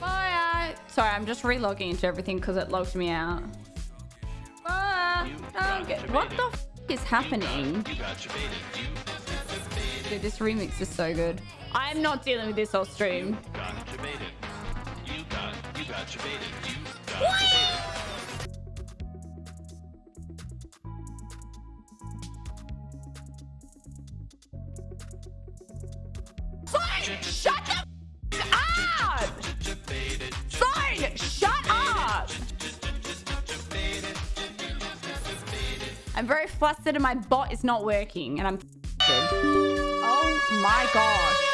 Bye. Sorry, I'm just relogging into everything because it logged me out. Bye. Get- what the f is happening? Dude, this remix is so good. I'm not dealing with this all stream. Fine, shut the up! Fine, shut up! I'm very flustered and my bot is not working and I'm. Oh my gosh.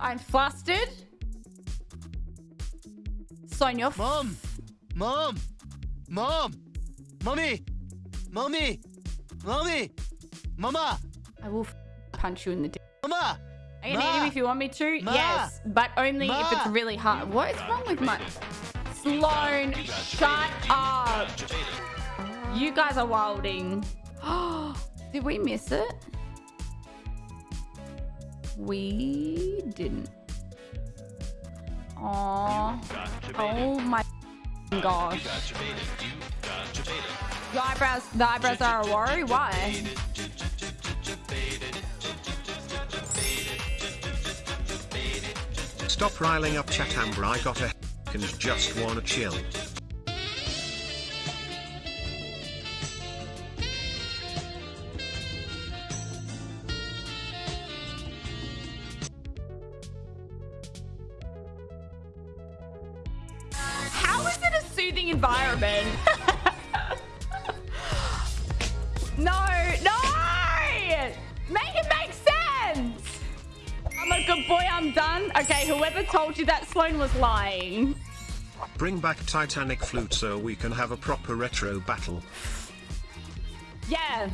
I'm flustered. Sonia, Mom! Mom! Mom! Mommy! Mommy! Mommy! Mama! I will f- punch you in the dick. Mama! I can Ma! eat him if you want me to. Ma! Yes, but only if it's really hard. What is wrong with my Sloan? Shut up. You guys are wilding. Did we miss it? We didn't. Aww. Oh my gosh. The eyebrows, the eyebrows are a worry. Why? Stop riling up chat Amber I got a and just wanna chill. How is it a soothing environment? no, no! Make it make sense! Boy, I'm done. Okay, whoever told you that Sloan was lying. Bring back Titanic flute so we can have a proper retro battle. Yeah,